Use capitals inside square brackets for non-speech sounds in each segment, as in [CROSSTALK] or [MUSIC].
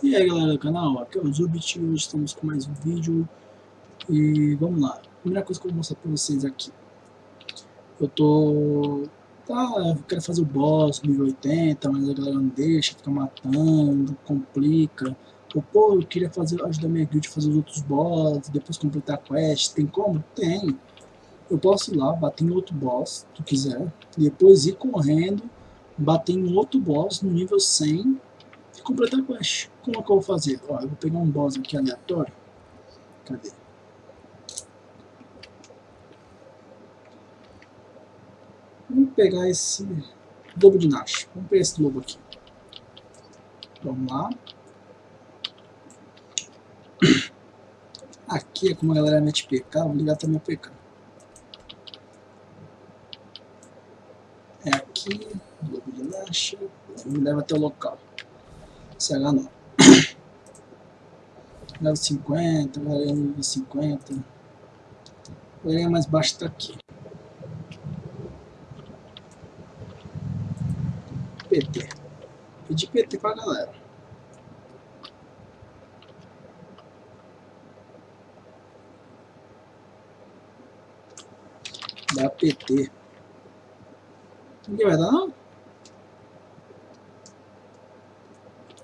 E aí galera do canal, aqui é o Zubit hoje estamos com mais um vídeo. E vamos lá, primeira coisa que eu vou mostrar pra vocês aqui. Eu tô... Tá, eu quero fazer o boss nível 80, mas a galera não deixa, fica matando, complica. Ou pô, eu queria fazer, ajudar minha guild a fazer os outros boss, depois completar a quest, tem como? Tem. Eu posso ir lá, bater em outro boss, se tu quiser, depois ir correndo Bater em outro boss no nível 100 e completar a quest. Como é que eu vou fazer? Ó, eu vou pegar um boss aqui aleatório. Cadê? Vamos pegar esse lobo de Nash. Vamos pegar esse lobo aqui. Vamos lá. [CLEARS THROAT] Aqui é como a galera mete PK, vou ligar também a PK. É aqui, lobo de Nash, me leva até o local. CH não. [COUGHS] Level 50, varia nível 50. Varia mais baixo tá aqui. PT. Pedi PT pra galera. Dá PT. Ninguém vai dar não?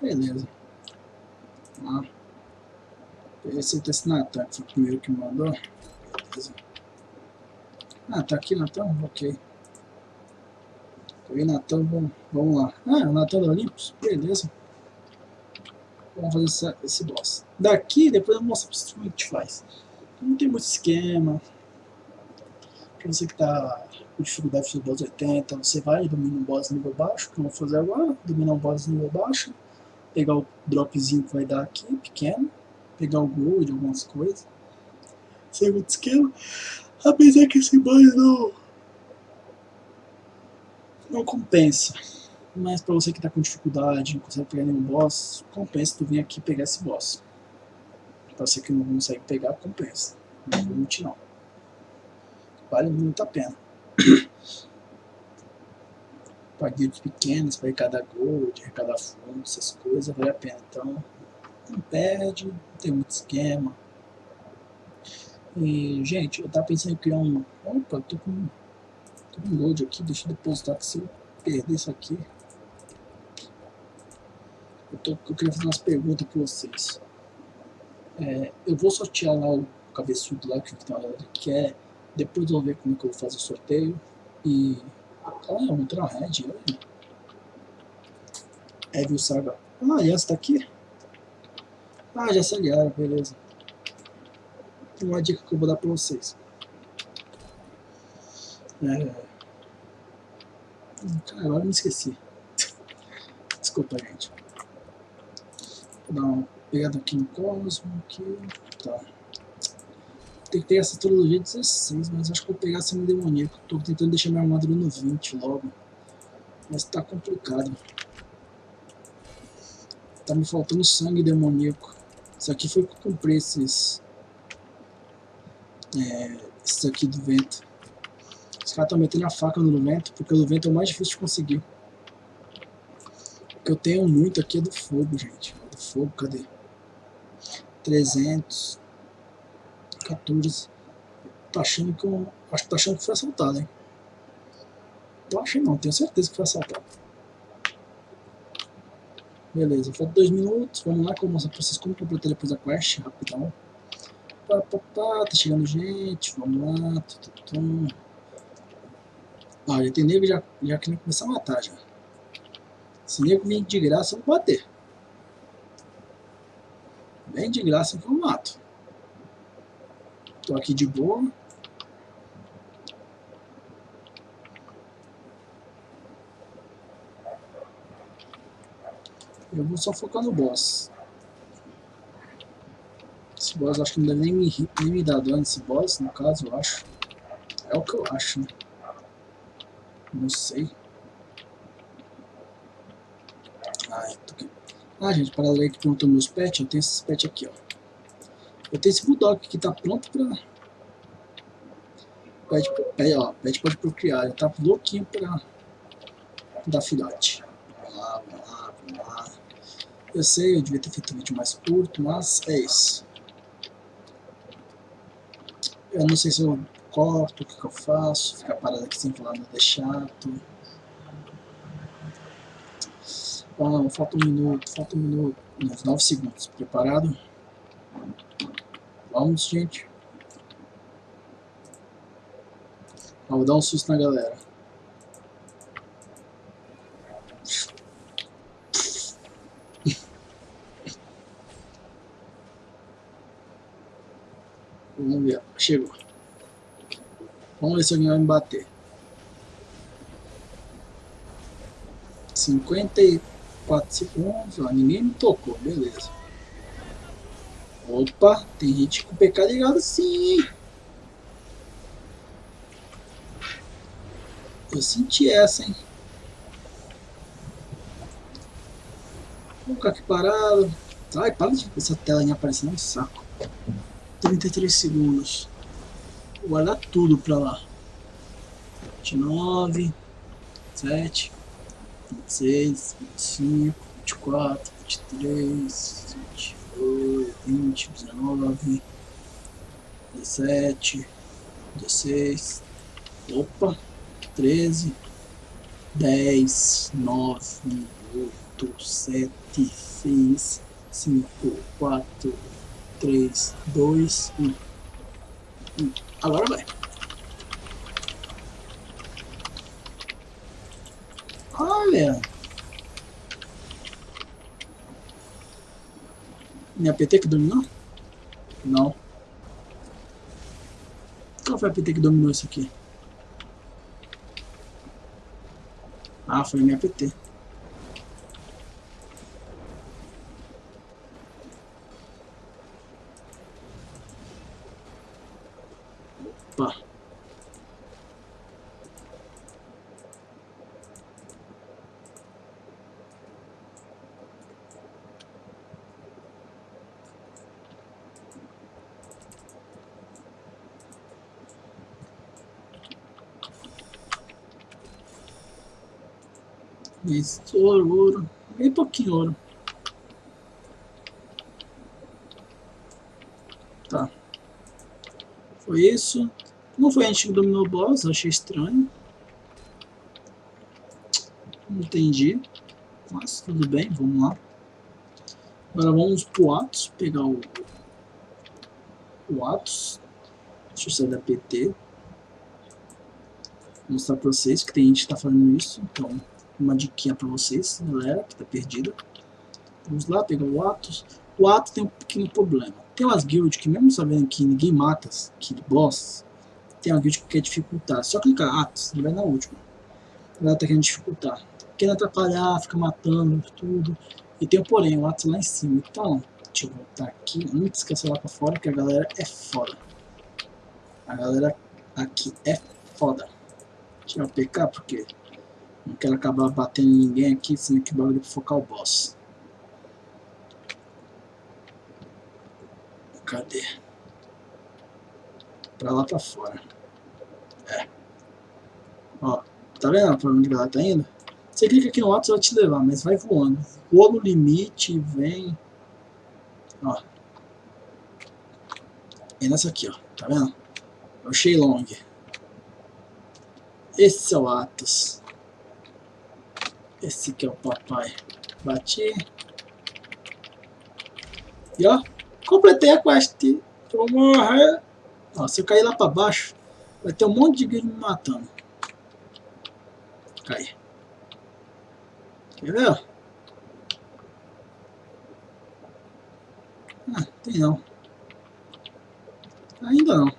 Beleza. Ah. Esse que foi o primeiro que mandou. Beleza. Ah, tá aqui Natan? Ok. Peguei Natan, vamos, vamos lá. Ah, é o Natan do Olympus? Beleza. Vamos fazer essa, esse boss. Daqui, depois eu mostro pra vocês como a gente faz. Não tem muito esquema. Pra você que tá com dificuldade de boss 80, você vai domina um boss nível baixo, que eu vou fazer agora. Dominar um boss nível baixo pegar o dropzinho que vai dar aqui, pequeno, pegar o gold, algumas coisas. Segundo esquema, apesar que esse boss não, não compensa. Mas pra você que tá com dificuldade, não consegue pegar nenhum boss, compensa tu vir aqui pegar esse boss. Pra você que não consegue pegar, compensa. Não vou mentir não. Vale muito a pena. Para guilds pequenas, para arrecadar gold, arrecadar fundos, essas coisas, vale a pena. Então, não perde, não tem muito esquema. E, gente, eu tava pensando em criar um... Opa, tô com, tô com gold aqui, deixa eu depositar, que se eu perder isso aqui... Eu, tô, eu queria fazer umas perguntas para vocês. É, eu vou sortear lá o cabeçudo lá que que é depois eu vou ver como é que eu vou fazer o sorteio e ah, um Trailhead, olha. Evil Saga. Ah, essa tá aqui? Ah, já se aliaram, beleza. Tem uma dica que eu vou dar pra vocês. É... Cara, agora eu me esqueci. [LAUGHS] Desculpa, gente. Vou dar uma pegada aqui no Cosmo, aqui. Tá tem que ter essa trilogia 16, mas acho que vou pegar sendo demoníaco. Tô tentando deixar minha armadura no 20 logo. Mas tá complicado. Tá me faltando sangue demoníaco. Isso aqui foi que eu comprei esses... É, esses aqui do vento. Os caras estão metendo a faca no vento, porque o vento é o mais difícil de conseguir. O que eu tenho muito aqui é do fogo, gente. Do fogo, cadê? 300... 14. Tá achando que eu. Acho que tá achando que foi assaltado, hein? Tô achando não, tenho certeza que foi assaltado. Beleza, falta dois minutos. Vamos lá que eu pra vocês como completar depois a quest, rapidão. Pá, pá, pá, tá chegando gente, vamos lá. Ah, já tem nego já, já querendo começar a matar já. Se nego vir de graça, eu vou bater. Vem de graça que eu mato. Tô aqui de boa. Eu vou só focar no boss. Esse boss acho que não deve nem me, nem me dar dano esse boss, no caso, eu acho. É o que eu acho, né? Não sei. Ah, tô... ah gente, para ler que perguntou meus pets, eu tenho esses pets aqui, ó. Eu tenho esse Bulldog que tá pronto pra... Pede, pede, ó, pode procriar, ele tá louquinho pra dar filhote. Vamos lá, vamos lá, vamos lá. Eu sei, eu devia ter feito um vídeo mais curto, mas é isso. Eu não sei se eu corto, o que, que eu faço, ficar parado aqui sem falar nada é chato. Ah, falta um minuto, falta um minuto, uns 9 segundos. Preparado? Vamos, gente. Ah, vou dar um susto na galera. [LAUGHS] Vamos ver, chegou. Vamos ver se alguém vai me bater. 54 segundos, ó, ninguém me tocou, beleza. Opa, tem gente com PK ligado sim, Eu senti essa, hein? Vou ficar aqui parado. Ai, para de essa telinha aparecendo no saco. 33 segundos. Vou guardar tudo pra lá. 29, 7, 26, 25, 24, 23, 28, 20, 19, 17, 16. Opa! 13, 10, 9, 8, 7, 6, 5, 4, 3, 2, 1. Agora vai. Olha. Minha PT que dominou? Não. Qual foi a PT que dominou isso aqui? Ah, foi minha PT. Opa. Isso, ouro, ouro. Bem pouquinho ouro. Tá. Foi isso. Não foi a gente que dominou o boss, achei estranho. Entendi. Mas tudo bem, vamos lá. Agora vamos pro Atos, pegar o, o Atos. Deixa eu sair da PT. Vou mostrar pra vocês que tem gente que tá fazendo isso, então uma diquinha para vocês, galera, que tá perdida. Vamos lá, pegar o Atos. O Atos tem um pequeno problema. Tem umas guilds que mesmo sabendo que ninguém mata aquele boss, tem uma guild que quer dificultar. Só clicar Atos, ele vai na última. Ela tá querendo dificultar. Querendo atrapalhar, fica matando, tudo. E tem o porém, o Atos lá em cima. Então, deixa eu voltar aqui, antes que eu lá pra fora, que a galera é foda. A galera aqui é foda. Tirar o PK, porque não quero acabar batendo em ninguém aqui, sendo que o bagulho pra focar o boss. Cadê? Pra lá pra fora. É. Ó, tá vendo pra onde ela tá indo? Você clica aqui no alto, vai te levar, mas vai voando. Voa no limite, vem. Ó. E nessa aqui, ó. Tá vendo? É o Shenlong. Esse é o Atos. Esse que é o papai. Bati. E ó, completei a quest. vou morrer. Ó, se eu cair lá pra baixo, vai ter um monte de guild me matando. Cai. Quer ver? Ah, tem não. Ainda não.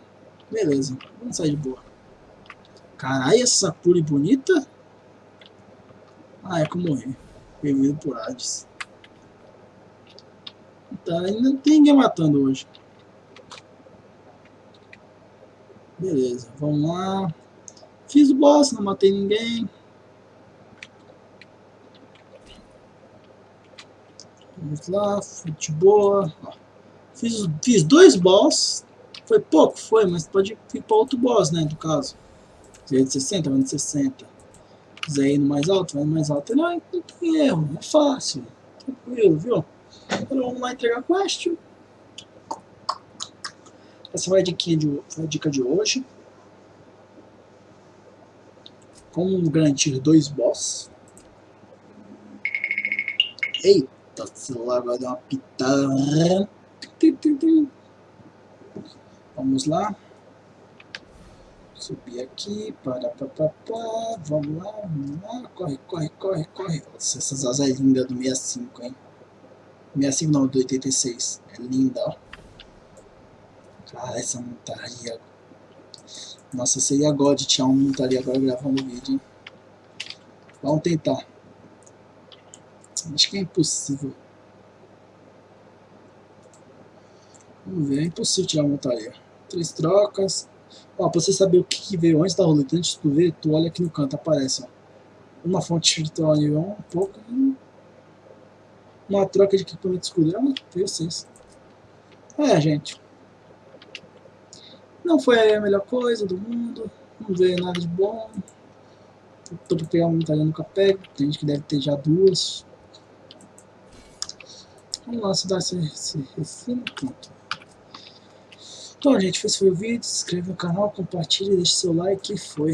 Beleza, vamos sair de boa. Caralho, essa puri bonita. Ah, é eu morri. Vivido por Hades. Tá, ainda não tem ninguém matando hoje. Beleza, vamos lá. Fiz o boss, não matei ninguém. Vamos lá, futebol. Fiz, fiz dois boss. Foi pouco? Foi, mas pode ir para outro boss, né, do caso. 60, 60 quiser ir no mais alto, vai no mais alto. Não, não tem erro, é fácil. Tranquilo, viu? Então vamos lá entregar a quest. Essa foi a dica de, a dica de hoje. Como garantir dois boss. Eita, o celular vai dar uma pitada. Vamos lá. Subir aqui, para, para, vamos lá, vamos lá, corre, corre, corre, corre. Nossa, essas asas é linda do 65, hein? 65 não, do 86. É linda, ó. Cara, essa montaria. Nossa, seria God tinha uma montaria agora gravando o vídeo, hein? Vamos tentar. Acho que é impossível. Vamos ver, é impossível tirar a montaria. Três trocas. Ó, pra você saber o que, que veio antes da roleta, antes de tu ver, tu olha aqui no canto, aparece, ó. Uma fonte virtual nível 1, um pouco. Uma troca de equipamento escudo. Ah, veio 6. É, gente. Não foi a melhor coisa do mundo. Não veio nada de bom. Tô pra pegar uma montaria nunca pego. Tem gente que deve ter já duas. Vamos lá, se dá esse, esse refino. Pronto. Então, gente, foi o vídeo. Se inscreve no canal, compartilha, deixa seu like e foi.